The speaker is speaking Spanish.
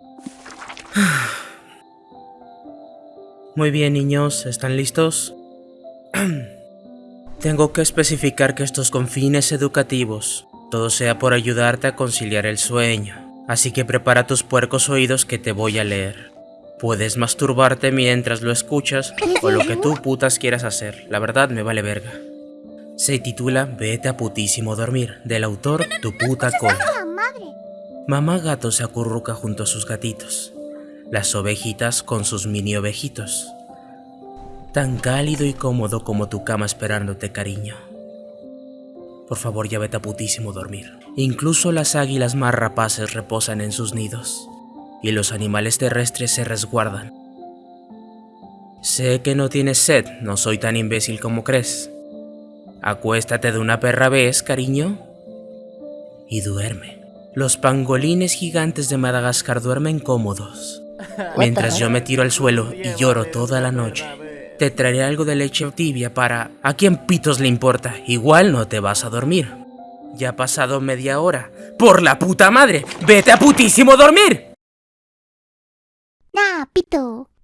Muy bien, niños, ¿están listos? Tengo que especificar que estos con fines educativos, todo sea por ayudarte a conciliar el sueño. Así que prepara tus puercos oídos que te voy a leer. Puedes masturbarte mientras lo escuchas o lo que tú putas quieras hacer, la verdad me vale verga. Se titula Vete a putísimo dormir, del autor Tu puta cola. Mamá gato se acurruca junto a sus gatitos, las ovejitas con sus mini ovejitos. Tan cálido y cómodo como tu cama esperándote, cariño. Por favor, ya vete a putísimo dormir. Incluso las águilas más rapaces reposan en sus nidos, y los animales terrestres se resguardan. Sé que no tienes sed, no soy tan imbécil como crees. Acuéstate de una perra vez, cariño, y duerme. Los pangolines gigantes de Madagascar duermen cómodos, mientras yo me tiro al suelo y lloro toda la noche. Te traeré algo de leche tibia para... ¿A quién pitos le importa? Igual no te vas a dormir. Ya ha pasado media hora. ¡Por la puta madre! ¡Vete a putísimo dormir! Nah, pito.